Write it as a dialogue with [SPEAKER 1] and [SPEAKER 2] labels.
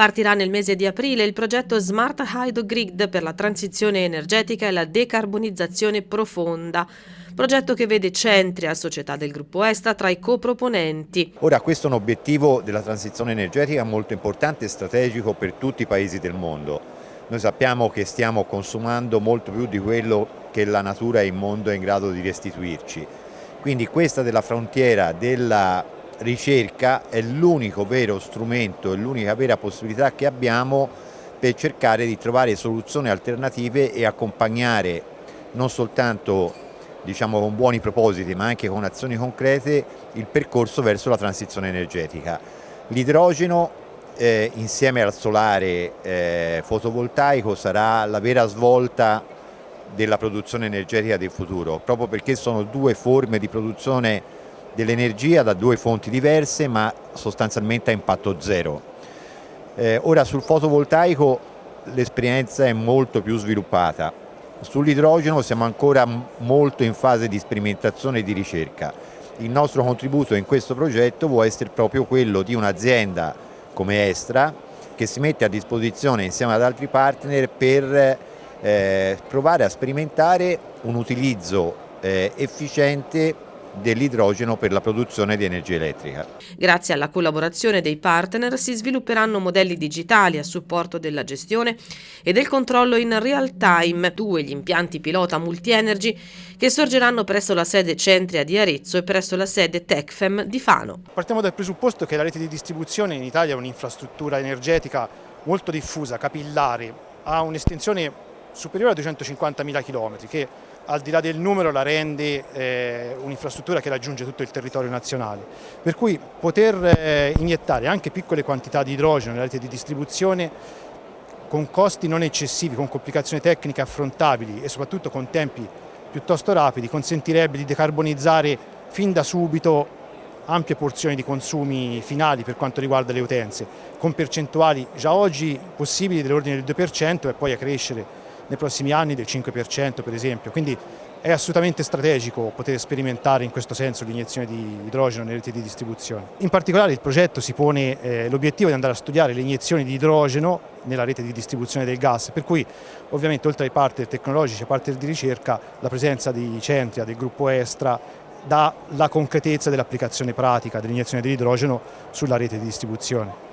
[SPEAKER 1] Partirà nel mese di aprile il progetto Smart Hydro Grid per la transizione energetica e la decarbonizzazione profonda progetto che vede Centria, società del gruppo Esta, tra i coproponenti.
[SPEAKER 2] Ora questo è un obiettivo della transizione energetica molto importante e strategico per tutti i paesi del mondo. Noi sappiamo che stiamo consumando molto più di quello che la natura e il mondo è in grado di restituirci. Quindi questa della frontiera della ricerca è l'unico vero strumento, è l'unica vera possibilità che abbiamo per cercare di trovare soluzioni alternative e accompagnare non soltanto diciamo, con buoni propositi ma anche con azioni concrete il percorso verso la transizione energetica. L'idrogeno eh, insieme al solare eh, fotovoltaico sarà la vera svolta della produzione energetica del futuro, proprio perché sono due forme di produzione dell'energia da due fonti diverse ma sostanzialmente a impatto zero. Eh, ora sul fotovoltaico l'esperienza è molto più sviluppata, sull'idrogeno siamo ancora molto in fase di sperimentazione e di ricerca. Il nostro contributo in questo progetto può essere proprio quello di un'azienda come Estra che si mette a disposizione insieme ad altri partner per eh, provare a sperimentare un utilizzo eh, efficiente dell'idrogeno per la produzione di energia elettrica.
[SPEAKER 1] Grazie alla collaborazione dei partner si svilupperanno modelli digitali a supporto della gestione e del controllo in real time, due gli impianti pilota multi-energy che sorgeranno presso la sede Centria di Arezzo e presso la sede Tecfem di Fano.
[SPEAKER 3] Partiamo dal presupposto che la rete di distribuzione in Italia è un'infrastruttura energetica molto diffusa, capillare, ha un'estensione superiore a 250.000 km che al di là del numero la rende eh, un'infrastruttura che raggiunge tutto il territorio nazionale. Per cui poter eh, iniettare anche piccole quantità di idrogeno nella rete di distribuzione con costi non eccessivi, con complicazioni tecniche affrontabili e soprattutto con tempi piuttosto rapidi consentirebbe di decarbonizzare fin da subito ampie porzioni di consumi finali per quanto riguarda le utenze, con percentuali già oggi possibili dell'ordine del 2% e poi a crescere nei prossimi anni del 5% per esempio, quindi è assolutamente strategico poter sperimentare in questo senso l'iniezione di idrogeno nelle reti di distribuzione. In particolare il progetto si pone eh, l'obiettivo di andare a studiare le iniezioni di idrogeno nella rete di distribuzione del gas, per cui ovviamente oltre ai partner tecnologici e partner di ricerca la presenza di Centria, del gruppo Estra, dà la concretezza dell'applicazione pratica dell'iniezione dell'idrogeno sulla rete di distribuzione.